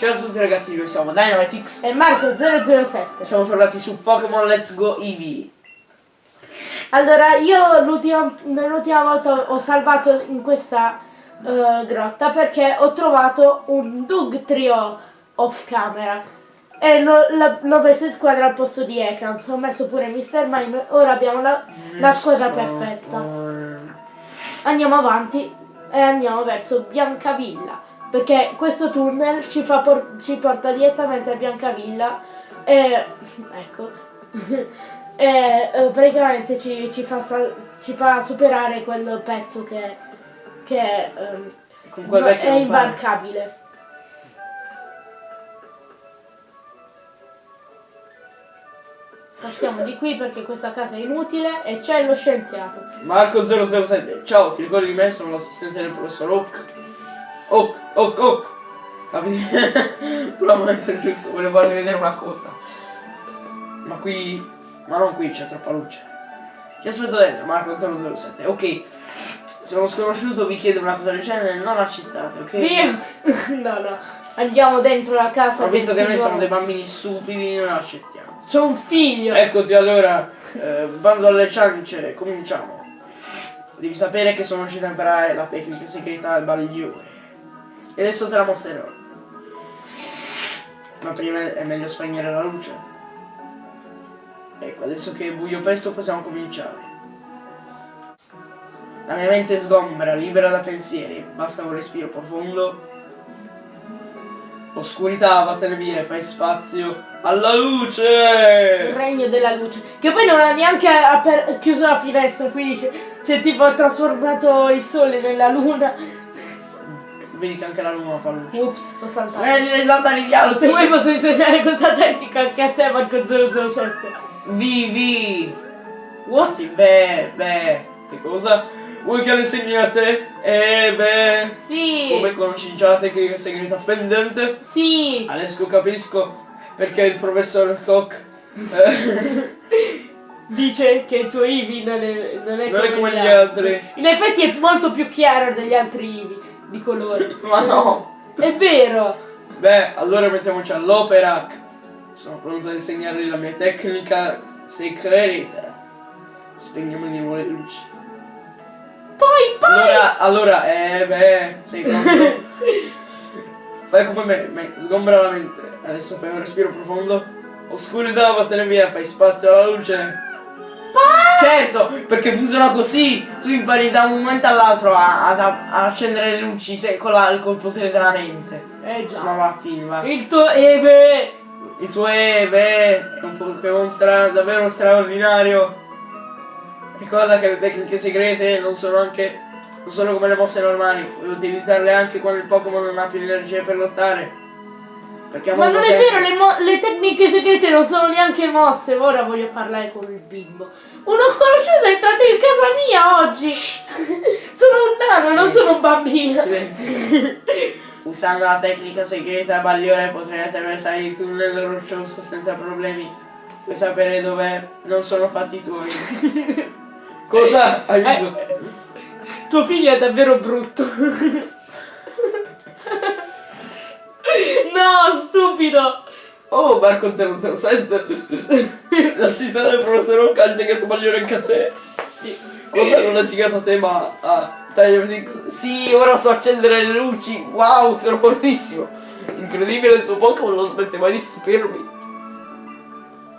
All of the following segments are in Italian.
Ciao a tutti ragazzi, noi siamo Dynamitix E Marco007 e siamo tornati su Pokémon Let's Go Eevee. Allora, io l'ultima volta ho salvato in questa eh, grotta perché ho trovato un Doug Trio off camera e l'ho messo in squadra al posto di Ekans, ho messo pure Mr. Mime, ora abbiamo la, la squadra perfetta. Andiamo avanti e andiamo verso Biancavilla perché questo tunnel ci, fa por- ci porta direttamente a Biancavilla e ecco e eh, praticamente ci, ci fa ci fa superare quel pezzo che, che ehm, quel è imbarcabile. Passiamo di qui perché questa casa è inutile e c'è lo scienziato. Marco 007, ciao, ti ricordi di me? Sono l'assistente del professor Oak. Oak, Oak. Capito? Però non è giusto, volevo farvi vedere una cosa. Ma qui, ma non qui, c'è troppa luce. Ti aspetto dentro, Marco 007. Ok, se uno sconosciuto vi chiede una cosa del genere, non accettate, ok? Via! no, no. Andiamo dentro la casa. Ho visto che noi siamo dei bambini stupidi, non accettiamo. C'è un figlio. Eccoti allora, eh, bando alle ciance, cominciamo. Devi sapere che sono riuscito a imparare la tecnica segreta del bagliore. E adesso te la mostrerò. Ma prima è meglio spegnere la luce. Ecco, adesso che è buio pesto possiamo cominciare. La mia mente sgombra, libera da pensieri, basta un respiro profondo. Oscurità, vattene via, fai spazio alla Il luce! regno della luce. Che poi non ha neanche chiuso la finestra, quindi c'è, tipo trasformato il sole nella luna. Vedi che anche la luna fa luce. Ups, ho saltato. Vedi le saltare dialogo. Se vuoi posso insegnare questa tecnica anche a te, Marco 007. Vivi! What? Beh, beh, che cosa? Vuoi che le insegni a te? Eh, beh. Sì. Come conosci già la tecnica segreta fendente? Sì. Adesso capisco perché il professor Koch eh, Dice che il tuo Ivi non è, non è non come, è come gli altri. In effetti è molto più chiaro degli altri Ivi di colore. Ma no! È vero. Beh, allora mettiamoci all'opera. Sono pronto ad insegnarvi la mia tecnica segreta. Spegniamo di nuovo le luci. Poi, poi. Allora, allora, eh beh, sei pronto? Fai come me, me, sgombra la mente. Adesso fai un respiro profondo. Oscurità, vattene via, fai spazio alla luce. Certo, perché funziona così. Tu impari da un momento all'altro a, ad- a accendere le luci se- con, la- col potere della mente. Eh già. Ma va. Il tuo Eve. Il tuo Eve è un Pokémon stra- davvero straordinario. Ricorda che le tecniche segrete non sono anche. non sono come le mosse normali, puoi utilizzarle anche quando il Pokémon non ha più energie per lottare. Perché Ma non è vero, le, le tecniche segrete non sono neanche mosse. Ora voglio parlare con il bimbo. Uno sconosciuto è entrato in casa mia oggi. sono un nano, non Sì. sono un bambino. Silenzio. Usando la tecnica segreta Bagliore potrai attraversare il tunnel roccioso senza problemi. Puoi sapere dove non sono fatti tuoi. Cosa? Hai visto? Eh, tuo figlio è davvero brutto. no, stupido. Oh, Marco 007 L'assistente del professor Oca ha segnato Bagliore anche a te Sì. Cosa non ha segnato a te ma a Dynamix Sì, ora so accendere le luci Wow, sono fortissimo Incredibile il tuo Pokémon non smette mai di stupirmi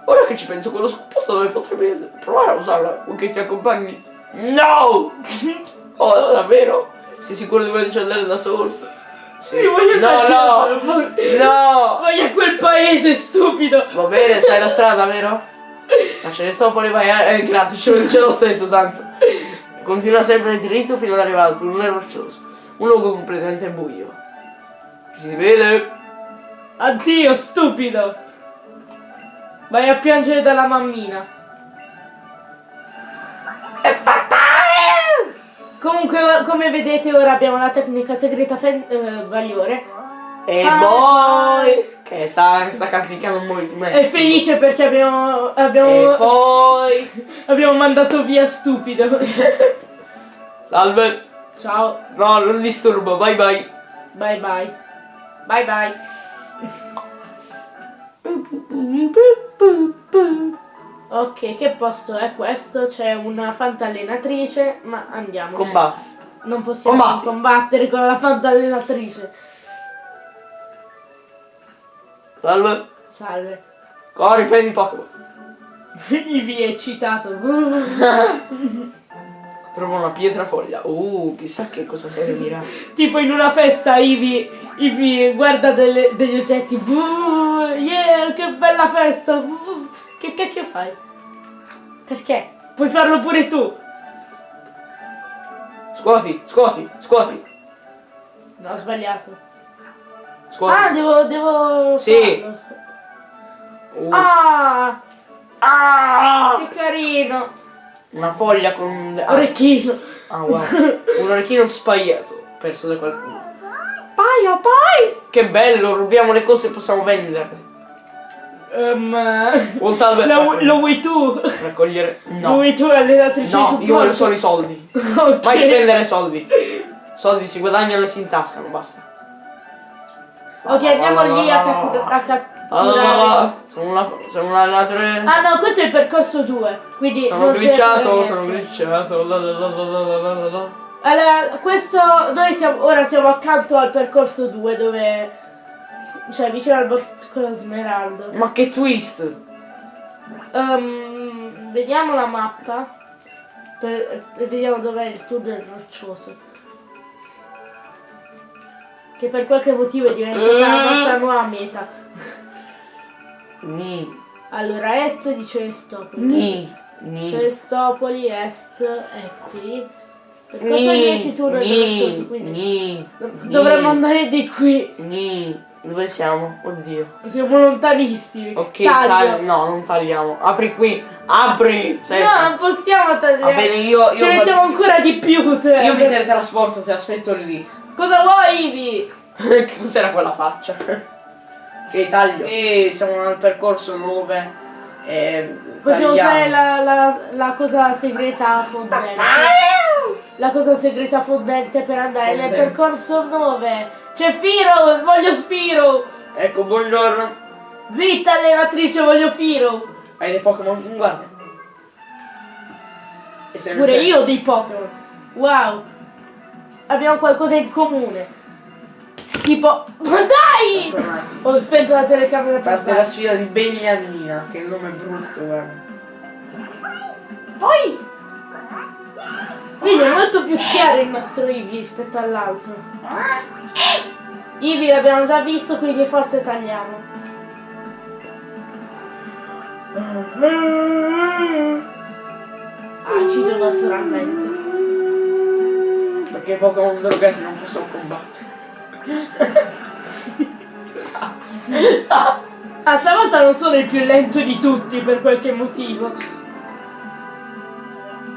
Ora che ci penso quello posto dove potrebbe provare a usarla con che ti accompagni No! Oh, davvero? Sei sicuro di volerci andare da solo? Sì, voglio No, no! a- No! Vai a quel paese, stupido. Va bene, sai la strada, vero? Ma ce ne sono poi vai. Eh, grazie, ce lo, ce lo stesso tanto. Continua sempre dritto fino ad arrivare al tunnel roccioso. Un luogo completamente buio. Si vede? Addio, stupido. Vai a piangere dalla mammina. Comunque, come vedete, ora abbiamo la tecnica segreta fen- eh, Bagliore. E Ah. poi... Che sta, sta canticchiando un movimento. È felice perché abbiamo, E abbiamo, poi... abbiamo mandato via stupido. Salve. Ciao, No, non disturbo, bye bye. bye bye. Bye bye. Ok, che posto è questo? C'è una fantallenatrice, ma andiamo. Combatti. Non possiamo Combatti. combattere con la fantallenatrice. Salve. Salve. Corri, prendi Pokémon. Ivi è eccitato. Trovo una pietra foglia. Uh, chissà che cosa servirà. tipo in una festa Ivi, Ivi guarda delle- degli oggetti. Yeah, che bella festa. Che cacchio fai? Perché? Puoi farlo pure tu. Scuoti, scuoti, scuoti, No, ho sbagliato. scuoti. Ah, devo, devo Sì. Uh. Ah, Ah! che carino. Una foglia con... Ah, Orecchino. ah, wow. Un orecchino spaiato, perso da qualcuno. Paio, pai! Che bello, rubiamo le cose e possiamo venderle. Um, un salve. Lo, lo, vuoi tu? Raccogliere. No. Lo vuoi tu allenatrice No, io voglio solo i soldi. okay. Vai spendere soldi. Soldi si guadagnano e si intascano, basta. Ok, andiamo lì a, catturare. Allora, sono una, sono una, tre. Ah no, questo è il percorso 2. Quindi sono glitchato, sono glitchato. Allora, questo noi siamo ora siamo accanto al percorso 2 dove cioè vicino al bosco smeraldo. Ma che twist! Ehm, vediamo la mappa per- e vediamo dov'è il tunnel roccioso. Che per qualche motivo è diventata la nostra nuova meta. Ni, Allora, est dice Stopoli. ni, ni. Cestopoli, est è qui. Percorso Ni, 10 tunnel roccioso, quindi ni, dovremmo andare di qui. Ni. Dove siamo? Oddio. Siamo lontanissimi. Ok, Taglio. tagli- no, non tagliamo. Apri qui. Apri. Sei No, non possiamo tagliare. Va bene, io- io Ci fa- mettiamo ancora di più. cioè. Io mi teletrasporto, ti aspetto lì. Cosa vuoi, Ivi? Che Cos'era quella faccia? Che taglio. E siamo al percorso 9. E Possiamo usare la, la, la cosa segreta fondente. La cosa segreta fondente per andare nel Fondente. percorso 9. C'è Firo, voglio Spiro. Ecco, buongiorno. Zitta, allenatrice, voglio Firo. Hai dei Pokémon? Guarda. Se non Pure io ho dei Pokémon. Wow. Abbiamo qualcosa in comune. Tipo... Ma dai! Ho spento la telecamera per Parte la sfida di Beniannina, che il nome è brutto, guarda. Poi... Vedi, è molto più chiaro il nostro Eevee rispetto all'altro. Eevee l'abbiamo già visto, quindi forse tagliamo. Acido naturalmente. Perché i Pokémon drogati non possono combattere. Ah, stavolta non sono il più lento di tutti per qualche motivo.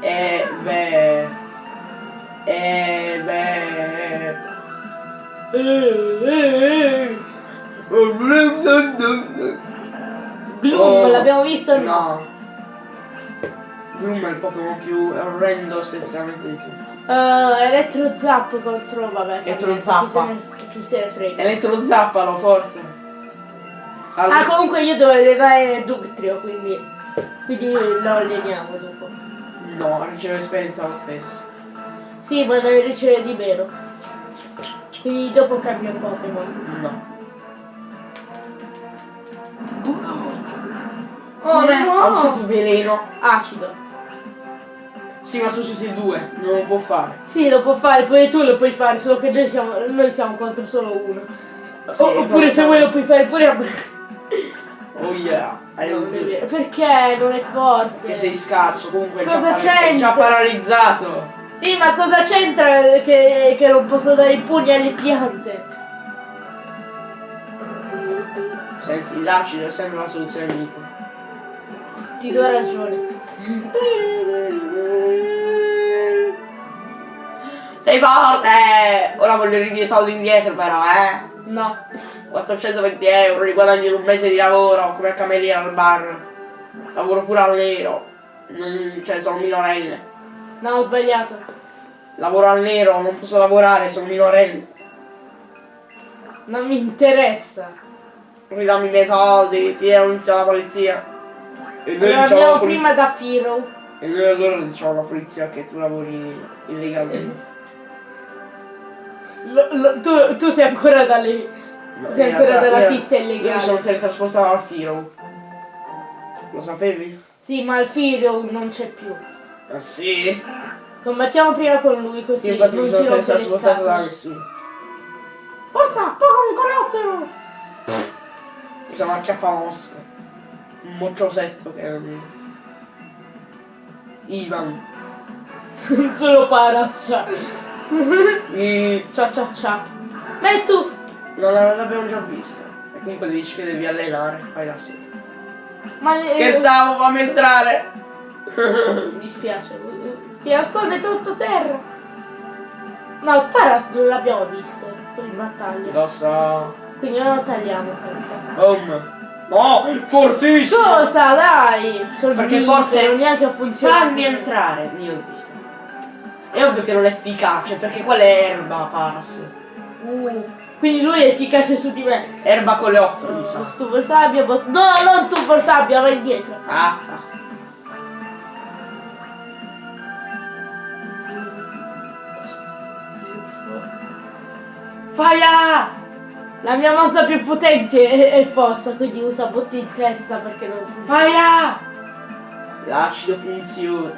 E beh. E beh. Gloom, Oh, l'abbiamo visto o no? No. Gloom è il Pokémon più orrendo esteticamente di tutti. Uh, Elettro Zap contro, vabbè. niente, Zappa. Chi se ne, frega. Elettro zappalo, forte. Salve. Ah, comunque io devo allenare Dugtrio, quindi, quindi lo alleniamo dopo. No, riceve esperienza lo stesso. Sì, ma ne riceve di vero. Quindi dopo cambio Pokémon. No. Oh no! Ha usato veleno. Acido. Sì, ma su tutti e due. Non lo può fare. Sì, lo può fare, pure tu lo puoi fare, solo che noi siamo, noi siamo contro solo uno. Sì, O- oppure se vuoi lo puoi fare pure a me. Oh yeah. Hai Non un è vero. Perché non è forte? Che sei scarso, comunque Cosa para- è già c'entra? paralizzato. Sì, ma cosa c'entra che, che non posso dare i pugni alle piante? Senti, l'acido è sempre la soluzione migliore. Ti do ragione. Sei forte! Ora voglio i miei soldi indietro però, eh! No. 420 euro, li guadagno in un mese di lavoro come cameriere al bar. Lavoro pure al nero. Non- cioè, sono minorenne. No, ho sbagliato. Lavoro al nero, non posso lavorare, sono minorenne. Non mi interessa. ridammi i miei soldi, ti denunzio la polizia. E noi Allora, alla polizia- prima da Firo. E noi allora diciamo alla polizia che tu lavori illegalmente. Lo- lo- tu, tu sei ancora da lì. Tu sei ancora io- tizia Io mi illegale. sono teletrasportato al Firo. Lo sapevi? Sì, ma il Firo non c'è più. Ah sì? Combattiamo prima con lui Sì, così infatti mi non sono teletrasportato da nessuno. Forza, pagami con l'ottero! Mi sono acchiappamossa. Un mocciosetto che era di... Ivan. Solo Paras, ciao. I... Ciao ciao ciao. Ma e tu? Non l'abbiamo già vista. E comunque dici che devi allenare. Fai da solo. Ma Scherzavo, fammi entrare! Mi dispiace. Si nasconde tutto terra. No, Paras non l'abbiamo visto in battaglia. Lo so. Quindi non lo tagliamo questa. Om. No, fortissimo! Cosa dai? Sono Perché vinto, forse- non neanche ha funzionato. Fammi entrare, mio Dio. È ovvio che non è efficace, perché quella è erba, Paras. Uh, quindi lui è efficace su di me. Erba con le otto, mi sa. Stufo sabbia, bot- no, non stufo sabbia, vai indietro. Ah, ah. Faia! La mia mossa più potente è, è fossa, quindi usa botti in testa perché non funziona. Faia! L'acido funziona.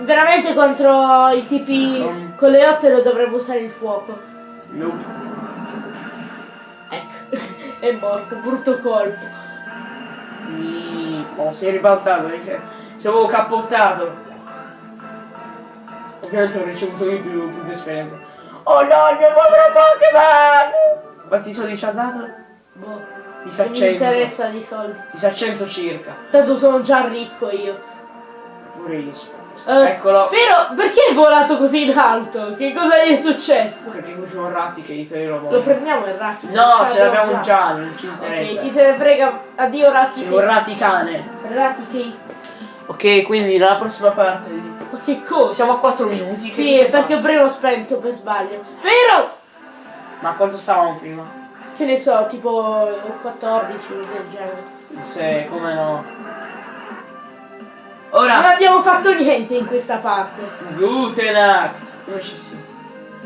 Veramente contro i tipi Um. con le otte lo dovremmo usare il fuoco. Nope. Ecco, è morto, brutto colpo. Mi... Oh, si è ribaltato perché se avevo cappottato. Ovviamente ho ricevuto io più, più esperienza. Oh no, il mio povero Pokémon! Quanti soldi ci ha dato? Boh, Mi sa non mi 100. interessa di soldi. Mi sa 100 circa. Tanto sono già ricco io. Pure io sono. Eh, Eccolo. Però, perché hai volato così in alto? Che cosa gli è successo? Perché qui c'è un ratti che gli la Lo voglia. prendiamo il Raki? No, ce l'abbiamo già, non ci Ok, interessa. chi se ne frega. Addio. È un rati cane. Raki che... Ok, quindi nella prossima parte. Ma che cosa? Siamo a 4 minuti. Sì, perché prima ho spento per sbaglio. Vero? Ma quanto stavamo prima? Che ne so, tipo 14 del genere. Se, come no. Non Ora, abbiamo fatto niente in questa parte. Gutenacht. Come ci siamo?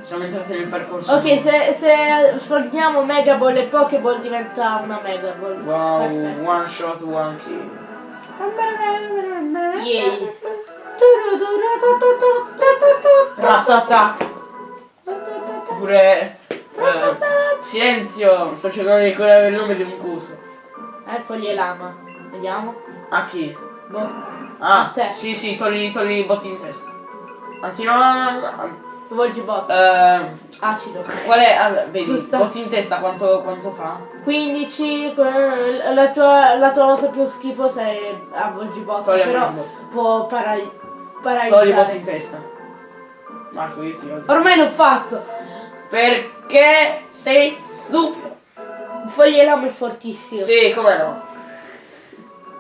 Siamo entrati nel percorso. Ok, se, se sfondiamo Mega Ball e Pokéball diventa una Mega Ball. Wow, Perfetto. one shot, one kill. Yay. Ratata. Pure. eh, silenzio, sto cercando di ricordare il nome di un coso. Eh, foglie lama. Vediamo. A chi? Boh. Ah, A te. sì, sì, togli, togli i botti in testa. Anzi, no, no, no. Volgi bot. Eh, Acido. qual è? ah, vedi, Giusto. botti in testa quanto, quanto fa? 15. que- La tua, la tua mossa più schifosa è a Volgibot. Togli Però può parai- Togli i botti in paralizzare. testa. Marco, io ti odio. Ormai l'ho fatto. Perché sei stupido? Foglie lama è fortissimo. Sì, come no?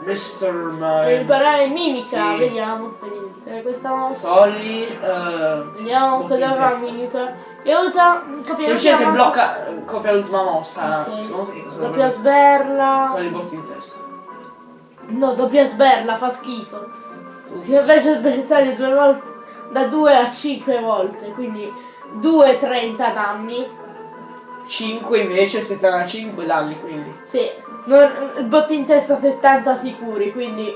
Mr. Per Mime. imparare mimica, Sì. vediamo. Vediamo imparare questa mossa. Togli. eh, Vediamo cosa fa mimica. E usa copia Semplicemente blocca, copia l'ultima mossa. Ok. Secondo te che cosa Doppia sberla. Togli i botti in testa. No, doppia sberla, fa schifo. Si invece sberzare due volte da 2 a 5 volte, quindi 2 30 danni. 5 invece 75 danni quindi. Sì, non, botti in testa 70 sicuri, quindi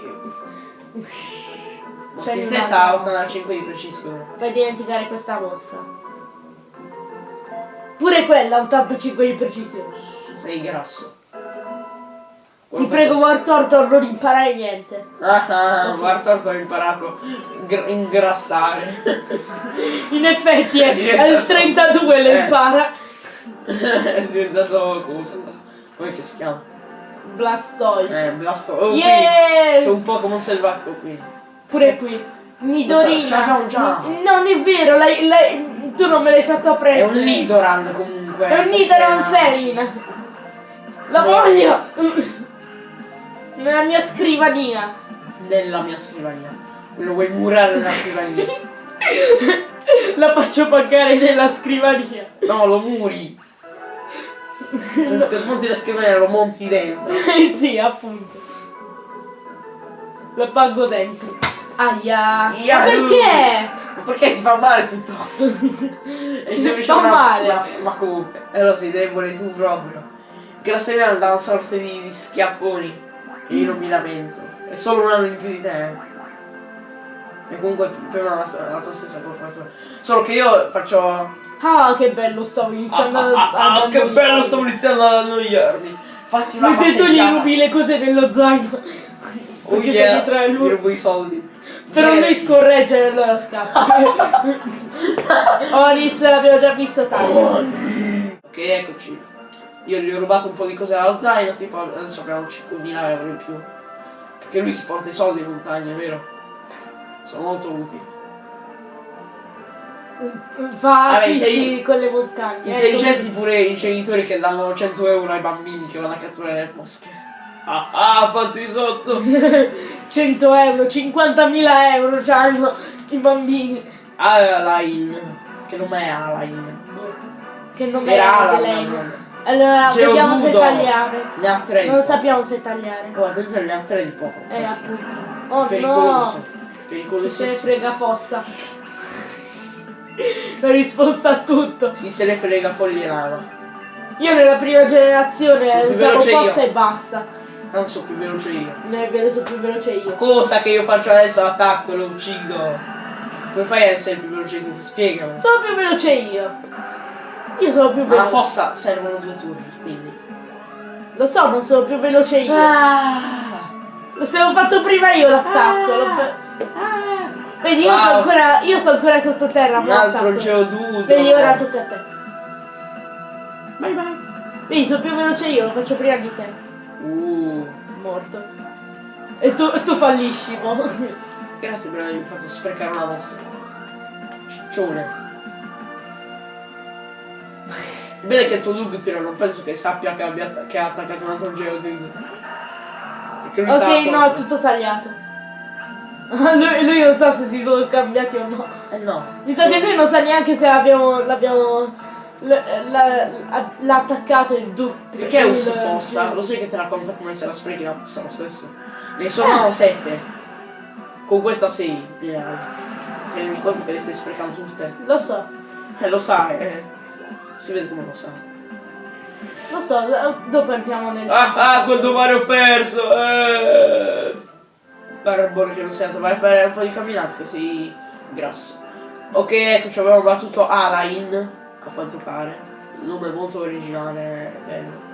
Botti in testa mossa. 85 di precisione. fai dimenticare questa mossa. Pure quella 85 di precisione. Sei grasso. Ti prego Wartortor non imparare niente. Ah, ah, guarda, ho imparato a gr- ingrassare. In effetti è, È al diventato- 32 le Eh. impara. È diventato cosa? Come che si chiama? Blastoise. Eh, Blasto. Oh, Yeah! C'è un Pokémon selvatico qui. Pure qui. Nidorina. Già. Non è vero, lei- lei- tu non me l'hai fatto È prendere. un Nidoran comunque. È un Nidoran è- femmina. La voglio! Nella mia scrivania. Nella mia scrivania. Lo vuoi murare nella scrivania? La faccio pagare nella scrivania. No, lo muri. Senso che smonti la scrivania lo monti dentro. sì, appunto. La pago dentro. Aia. Ia, Ma perché? Ma perché ti fa male piuttosto? E se Fa una, male. una- ma comunque, allora sei debole tu proprio. Che la scrivania dà una sorta di, di schiaffoni. E io non mi lamento. È solo un anno in più di te. eh. E comunque per me è la, la tua stessa colpa. Solo che io faccio. Ah, che bello, stavo iniziando Ah, a, ah, ah, ad che annoiarmi. bello, stavo iniziando ad annoiarmi. Fatti una Mentre tu gli rubi le cose nello zaino. Oh Perché yeah, dietro a gli lui. rubo i soldi. Però lui Girati. scorreggia e allora scappa. oh, inizio l'abbiamo già visto tanto. Ok, eccoci. Io gli ho rubato un po' di cose dallo zaino, tipo adesso abbiamo 5.000 euro in più. Perché lui si porta i soldi in montagna, vero? Sono molto utili. Fa acquisti con le montagne. Intelligenti pure i genitori che danno 100 euro ai bambini che vanno a catturare le mosche. Ah ah, fatti sotto! 100 euro, 50.000 euro c'hanno i bambini. Alain. Che nome è Alain? Che non Era è Alan, Allora, vediamo se Geodudo. tagliare. Ne ha tre. Non sappiamo se tagliare. Oh, attenzione, ne ha tre di poco. Eh, appunto. Oh Pericoloso. no! Pericoloso. se ne frega fossa. La risposta a tutto. Chi se ne frega foglie lava. Io nella prima generazione usavo veloce io. fossa e basta. Non so più veloce io. Non è vero, sono più veloce io. Cosa che io faccio adesso l'attacco e lo uccido? Come fai a essere più veloce tu? Spiegami. Sono più veloce io. Io sono più Alla veloce. fossa servono due turni, quindi. Lo so, ma sono più veloce io. Ah, Lo se l'ho fatto prima io l'attacco. l'ho fa- Vedi, io, sto Wow. ancora, io sto ancora sottoterra. un altro geodudo. Vedi, ora tocca a te. Bye bye. Vedi, sono più veloce io, lo faccio prima di te. Uh, Morto. E tu, e tu fallisci, mo. grazie per avermi fatto sprecare una mossa. Ciccione. Bene che il tuo Dugtrio non penso che sappia che, abbia, che ha attaccato un altro geodudo. Perché lui Ok, no, è tutto tagliato. lui, lui non sa se si sono cambiati o no. Eh no. Mi sa che lui non sa neanche se l'abbiamo. l'abbiamo. l'ha attaccato il duttrio. Perché usi lo- fossa? Lo sai che te la conta come se la sprechi la fossa lo stesso? Ne sono sette. Con questa sei. Ti rendi conto che le stai sprecando tutte? Lo so, Eh lo sai, eh. Si vede come lo sa. lo so, dopo entriamo nel. Ah, ah, quanto mare ho perso! Eh. Barbaro che non sento, vai a fare un po' di camminate che sei grasso. Ok, ecco, ci abbiamo battuto Alain, a quanto pare. Il nome è molto originale, bello.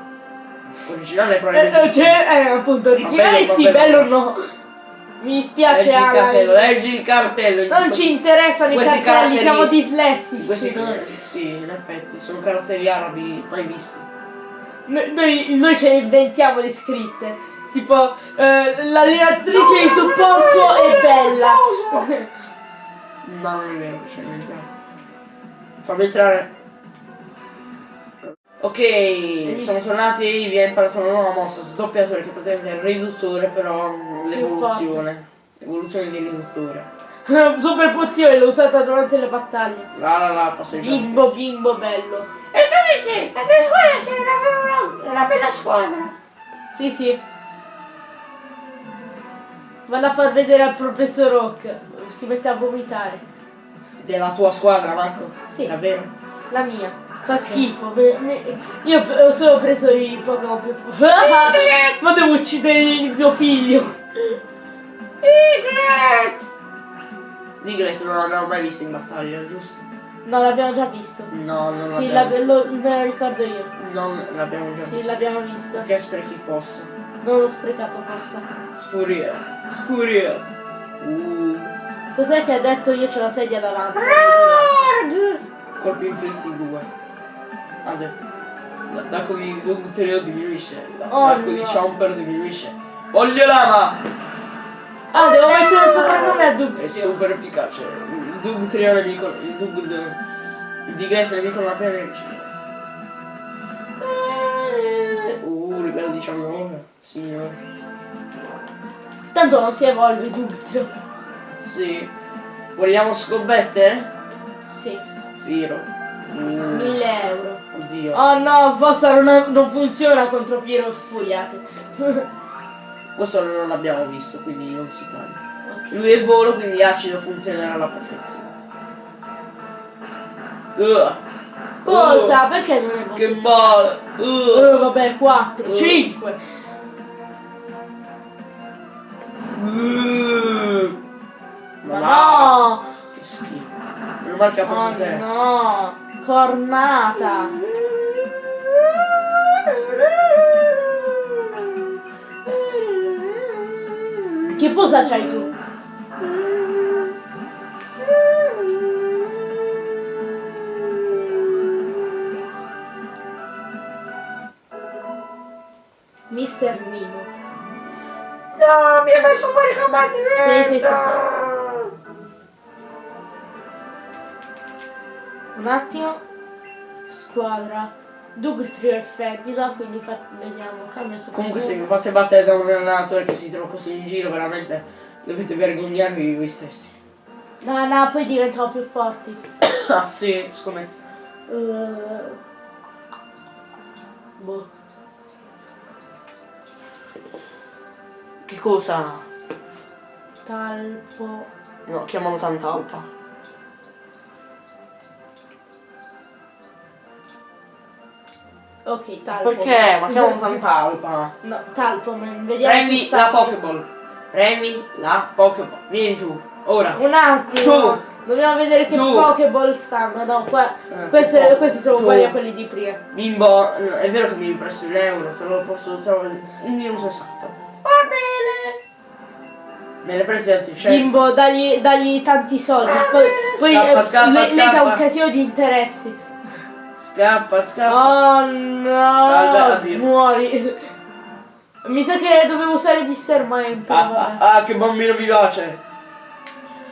Originale Eh, probabilmente. eh, cioè, eh, appunto, originale bello, sì, bello vabbè. no. Mi Leggi dispiace, il cartello, Alan. leggi il cartello. Non Questi- ci interessano i cartelli, caratteri- siamo dislessici. Questi noi. sì, in effetti, sono caratteri arabi mai visti. Noi, noi, noi ce ne inventiamo le scritte. Tipo, eh, l'allenatrice di supporto è bella. No, non è vero, c'è entrare. Fammi entrare. Ok, siamo tornati, vi ha imparato una nuova mossa, sdoppiatore che praticamente è il riduttore, però l'evoluzione. L'evoluzione di riduttore. Super pozione, l'ho usata durante le battaglie. La la la, passeggiate. Bimbo, bimbo, bello. E tu sei? La tua squadra sei una, una, una bella squadra. Sì, sì. Vado a far vedere al professor Rock. Si mette a vomitare. Della tua squadra, Marco? Sì. Davvero? La mia. Fa schifo. Io ho solo preso i Pokémon più forti. Ma devo uccidere il mio figlio. Diglett non l'abbiamo mai visto in battaglia, giusto? No, l'abbiamo già visto. No, non Sì, l'abbiamo la- lo- me lo ricordo io. Non l'abbiamo già Sì, visto. l'abbiamo visto. Perché sprechi fossa? Non l'ho sprecato forse. Sfuria. Sfuria. Uh. Cos'è che ha detto io c'ho la sedia davanti? Colpi inflitti 2. Vabbè. L'attacco di Dugtrio diminuisce. Oh, L'attacco di no. Chomper diminuisce. Voglio lama! Ah, devo mettere il soprannome a È dubbio. super efficace. Il Dugtrio nemico. Il Dug. Il Diglett nemico non ha appena energia. Uh, livello 19. Signore. Tanto non si evolve dubbio. Sì. Vogliamo scommettere? Sì. Firo. Uh. 1000 euro. Oddio. Oh no, Fossa non, non funziona contro Fear of Sfuriate. Questo non l'abbiamo visto, quindi non si parla. Lui è volo, quindi acido funzionerà alla perfezione. Uh, Cosa? Perché non è che molto? male! Uh, Eh, vabbè, 4, Uh. 5. uh. Ma no! no! Che schifo. Meno male che ha preso Oh te. no! Cornata! Che posa c'hai tu? Mister Mimo. No, mi hai messo fuori combattimento! Sì, sì, sì, Un attimo. Squadra. Doug Trio e Fedila, quindi vediamo, cambia su Comunque se vi fate battere da un allenatore che si trova così in giro, veramente dovete vergognarvi di voi stessi. No, no, poi diventano più forti. ah sì, scommetto. Eh, boh. Che cosa? Talpo. No, chiamano Tantalpa. Ok, talpo. Perché? Ma chiamano Tantalpa. No, talpo. Vediamo Prendi la. Pokéball. Prendi la Pokéball. Vieni giù. Ora. Un attimo. Tu. Dobbiamo vedere che Tu. Pokéball stanno. No, qua. Eh, questi, questi sono Tu. uguali a quelli di prima. Bimbo, è vero che mi presto un euro, te lo posso trovare un minuto esatto. Va bene. Me ne presti altri 100. Bimbo, dagli, dagli tanti soldi. Va Poi, bene, poi scappa, eh, scappa, le, le dà scappa. un casino di interessi. Scappa, scappa. Oh no! Salve, addio. Muori. Mi sa che dovevo usare Mr. Mind. Ah, ah, ah, che bambino vivace.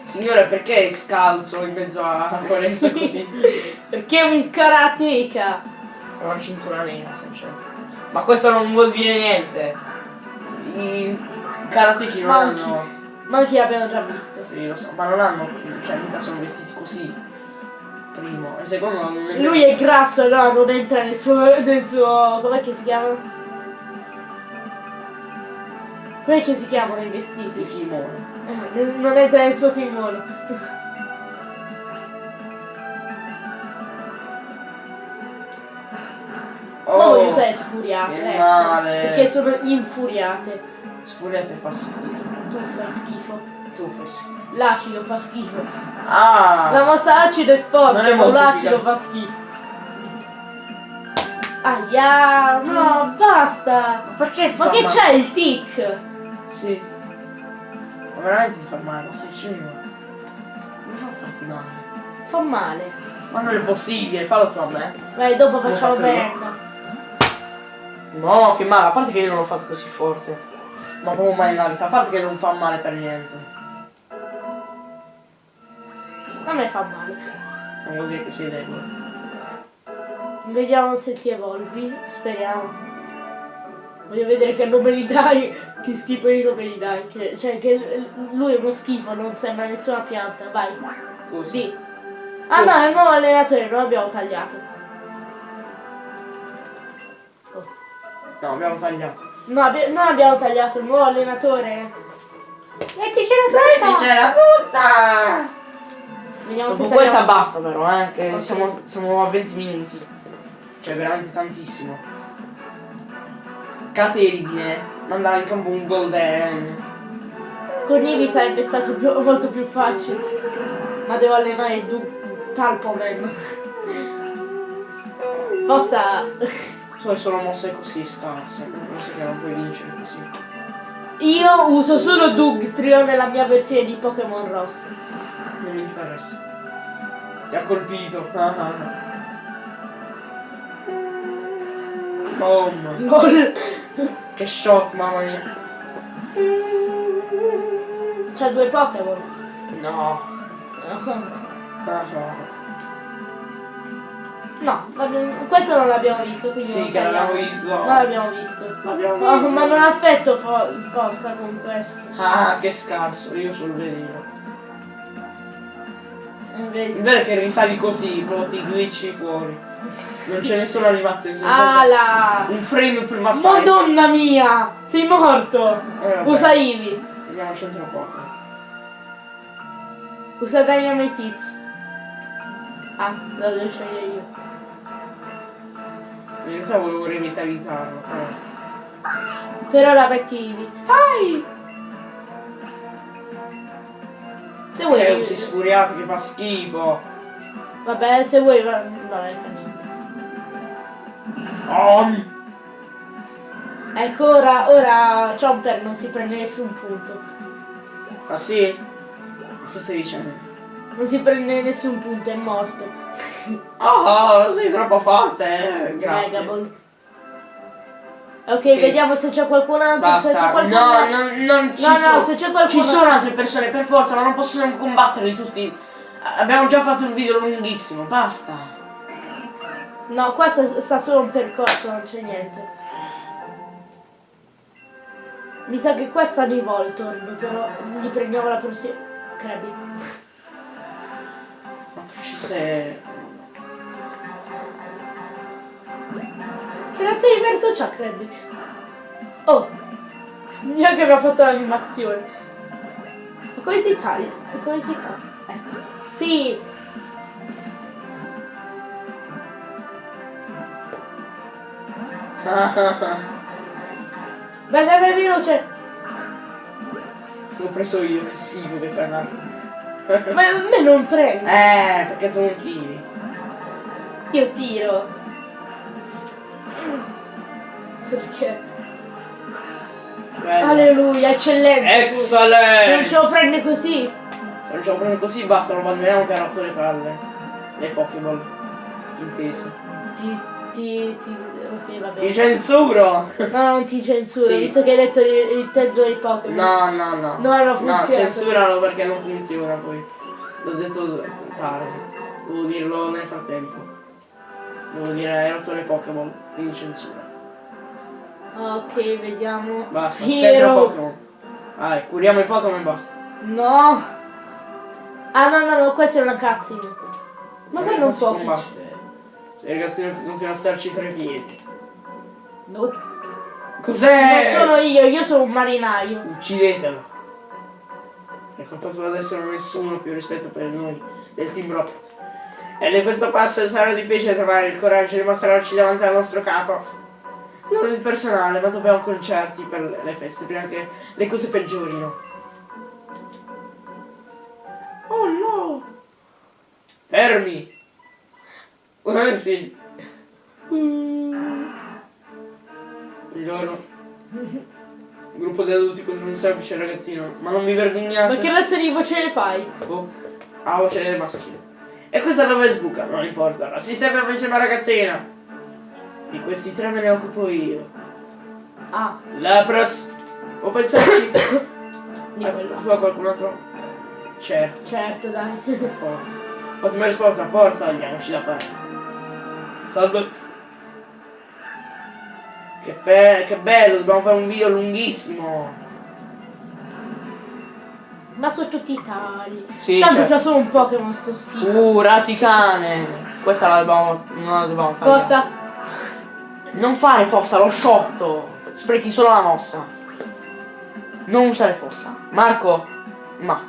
Signore, perché è scalzo in mezzo alla foresta così? Perché è un karateka. È una cintura nera, sinceramente. Ma questo non vuol dire niente. I karateki non Manchi. hanno... Ma chi abbiamo già visto? Sì, lo so, ma non hanno... Cioè, mica sono vestiti così. Primo. E secondo non è... Lui è grasso, no, non entra nel suo. nel suo. com'è che si chiamano? Com'è che si chiamano i vestiti? Il kimono. Eh, non entra nel suo kimono. Ma voglio usare sfuriate, Oh, che ecco, male. Perché sono infuriate. Sfuriate fa schifo. Tu fai schifo. Tu fai schifo. L'acido fa schifo. Ah! La mossa acido è forte, ma l'acido fa schifo. Aia, no, basta. Ma perché Ma che c'è il tic? Sì. Ma veramente ti fa male, ma sei scemo. Come fa a farti male? Fa male. Ma non è possibile, fallo tu a me. Vai, dopo facciamo merda. No, che male, a parte che io non l'ho fatto così forte. Ma proprio mai nella vita, a parte che non fa male per niente. A me fa male. Non vuol dire che sei debole. Vediamo se ti evolvi. Speriamo. Voglio vedere che nome gli dai. Che schifo di nome gli dai. Che- cioè, che lui è uno schifo, non sembra nessuna pianta. Vai. Così. Sì. Ah no, è il nuovo allenatore, lo abbiamo tagliato. Oh. No, abbiamo tagliato. No, abbi- noi abbiamo tagliato il nuovo allenatore. Metticela tutta! c'era tutta! Vediamo Dopo questa basta però, eh, che Ok. siamo, siamo a 20 minuti. Cioè veramente tantissimo. Caterine, mandare in campo un golden. Con Ivi sarebbe stato più- molto più facile. Ma devo allenare du- Talpoman. Posta. Tu hai solo mosse così scarse, non so che non puoi vincere così. Io uso solo Dugtrio nella mia versione di Pokémon Rosso. Non mi interessa. Ti ha colpito. Ah, ah, ah. Boom. Gol. Che shot, mamma mia. C'ha due Pokémon. No. No, questo non l'abbiamo visto, quindi Sì, non che l'abbiamo visto. Non l'abbiamo visto. No, visto. ma non affetto fo- Fossa con questo. Ah, che scarso, io sul veleno. Vedi. Il vero è che risali così, proprio ti glitchi fuori. Non c'è nessuna animazione, Ah, Ala! un frame prima style. Madonna mia! Sei morto! Eh. Usa Ivi. Andiamo al centro poco. Usa Dynamite Hits. Ah, lo devo scegliere io. In realtà volevo revitalizzarlo. eh. Per ora metti Ivi. Vai! Se vuoi. Che usi sfuriato che fa schifo. Vabbè, se vuoi. va- Vabbè, fa niente. Oh. Ecco, ora, ora Chomper non si prende nessun punto. Ah sì? Che stai dicendo? Non si prende nessun punto, è morto. Oh, sei troppo forte, eh. Grazie. Megaball. Ok, vediamo se c'è qualcun altro. Se c'è Basta. qualcun No, altro. non, non ci No, no, sono. se c'è qualcuno- Ci sono altre persone per forza, ma non possono combatterli tutti. Abbiamo già fatto un video lunghissimo, basta. No, qua sta, sta solo un percorso, non c'è niente. Mi sa che qua stanno i Voltorb, però gli prendiamo la prossima. Krabby. Ma che ci sei? Che di verso Krabby? Oh! Neanche aveva fatto l'animazione. Ma come si taglia? E come si fa? Ecco. Sì! Vai, vai, vai, veloce! L'ho preso io, che schifo che fai. Ma a me non prende! Eh, perché tu non tiri. Io tiro! Perché? Bello. Alleluia, eccellente! Non Excellent! ce lo prende così! Se non ce lo prendo così basta, lo abbandoniamo che ha rotto le palle. Le Pokéball. Inteso. Ti, ti, ti... Ok, va Ti censuro! No, non ti censuro, Sì. visto che hai detto il, il tempo dei Pokémon. No, no, no. No, non funziona. censuralo perché non funziona poi. L'ho detto tardi. Devo dirlo nel frattempo. Devo dire hai rotto le Pokéball, quindi censura. Ok, vediamo. Basta, Hero. centro Pokémon. Vai, curiamo i Pokémon e basta. No! Ah no, no, no, questa è una cutscene. Ma poi non può che combattere. Se il ragazzino che continua a starci tra i piedi. Nope. Cos'è? Non sono io, io sono un marinaio. Uccidetelo. È colpa tua adesso non ho nessuno più rispetto per noi del Team Rocket. Ed in questo passo sarà difficile trovare il coraggio di mostrarci davanti al nostro capo. Non il personale, ma dobbiamo concerti per le feste, prima che le cose peggiorino. Oh no! Fermi! Eh sì. Un giorno. Un gruppo di adulti contro un semplice ragazzino. Ma non vi vergognate? Ma che razza di voce ne fai? Oh, ha voce maschile. E questa dove sbuca? Non importa. La sistema insieme a ragazzina. Di questi tre me ne occupo io. Ah, Lapras. O pensarci? di quello. Tu a qualcun altro? Certo, Certo, dai. forza. Ottima risposta, forza, andiamoci da fare. Salve. Che, be- che bello, dobbiamo fare un video lunghissimo. Ma sono tutti tali. Sì, Tanto certo. già sono un Pokémon sto schifo. Uh, raticane. Questa la dobbiamo, non la dobbiamo fare. Cosa? Non fare fossa, lo sciotto. Sprechi solo la mossa. Non usare fossa. Marco, ma.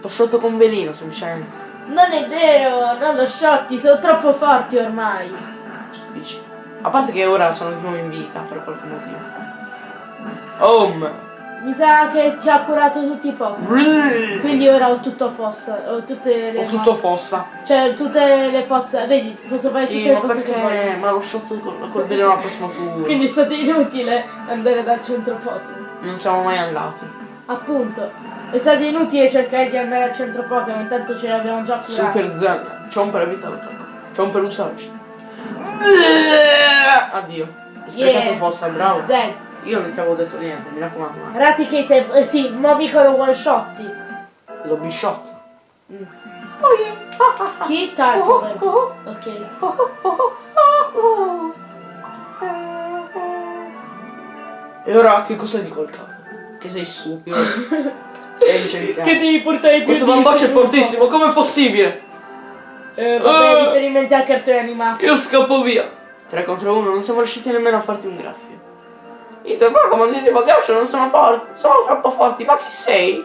Lo sciotto con veleno, semplicemente. Non è vero, non lo sciotti, sono troppo forti ormai. Dici. A parte che ora sono di nuovo in vita per qualche motivo. Home. Mi sa che ti ha curato tutti i Pokémon. Quindi ora ho tutto fossa, ho tutte le Ho tutto mosse. fossa. Cioè tutte le fosse, vedi, posso fare Sì, tutte le fosse che voglio. perché? Ma lo sciotto col, col veleno al prossimo turno. Quindi è stato inutile andare dal centro Pokémon. Non siamo mai andati. Appunto, è stato inutile cercare di andare al centro Pokémon, tanto ce l'abbiamo già curato. Super zen. C'ho un per vita d'attacco. C'ho un per usarci. Addio. Sprecato Yeah. fossa, bravo. Dead. Io non ti avevo detto niente, mi raccomando. ma- Raticate, eh, sì, mo piccolo one shotti. L'ho bishot. Mm. Oh yeah. Chi? Tarkover. Ok. E ora che cosa dico al capo? Che sei stupido. sei licenziato. devi portare i Questo bamboccio è fortissimo, com'è possibile? Eh, vabbè, Oh. riferimenti al cartone animato. Io scappo via. 3 contro 1, non siamo riusciti nemmeno a farti un graffio. I tuoi Pokémon di tipo Ghiaccio non sono forti, sono troppo forti, ma chi sei?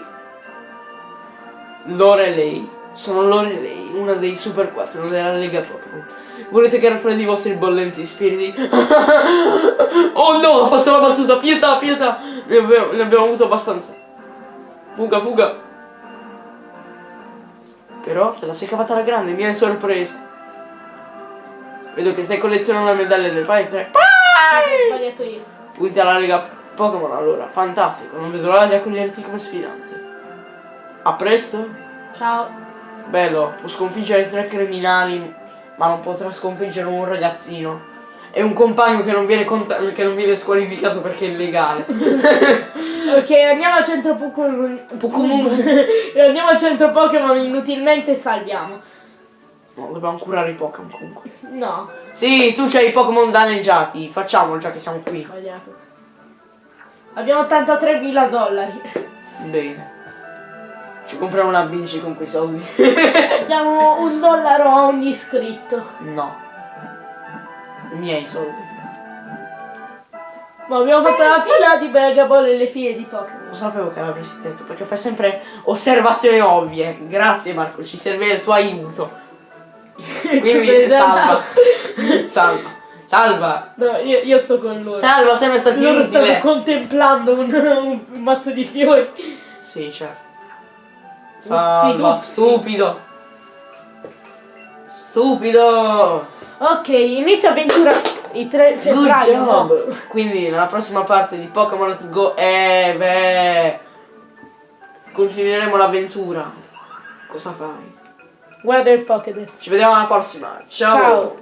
Lorelei. Sono Lorelei, una dei Super 4 della Lega Pokémon. Volete che raffreddi i vostri bollenti spiriti? oh no, ho fatto la battuta, pietà, pietà! Ne abbiamo, ne abbiamo avuto abbastanza. Fuga, fuga. Però te la sei cavata alla grande, mi hai sorpresa. Vedo che stai collezionando le medaglie del paese. Ho sbagliato io. Punti alla Lega Pokémon allora, fantastico, non vedo l'ora di accoglierti come sfidante. A presto? Ciao. Bello, può sconfiggere tre criminali, ma non potrà sconfiggere un ragazzino. E un compagno che non viene, che non viene squalificato perché è illegale. Ok, andiamo al centro Pokémon. Andiamo al centro Pokémon inutilmente e salviamo. No, dobbiamo curare i Pokémon comunque. No, Sì, tu c'hai i Pokémon danneggiati, facciamolo già che siamo qui. sbagliato. Abbiamo 83.000 dollari. Bene. Ci compriamo una bici con quei soldi. Diamo un dollaro a ogni iscritto. no. I miei soldi. Ma abbiamo fatto la fila di Begaball e le file di Pokémon. Lo sapevo che avresti detto, perché fai sempre osservazioni ovvie. Grazie Marco, ci serve il tuo aiuto. Quindi salva. salva. Salva. No, io, io sto con loro. Salva, sempre stato Loro stanno contemplando un, un mazzo di fiori. Sì, certo. Upsi Salva, stupido. Stupido. Ok, inizia avventura i 3 Good febbraio. no? Quindi nella prossima parte di Pokémon Let's Go, eh beh, continueremo l'avventura. Cosa fai? Guarda Pocket. Ci vediamo alla prossima. Ciao. Ciao.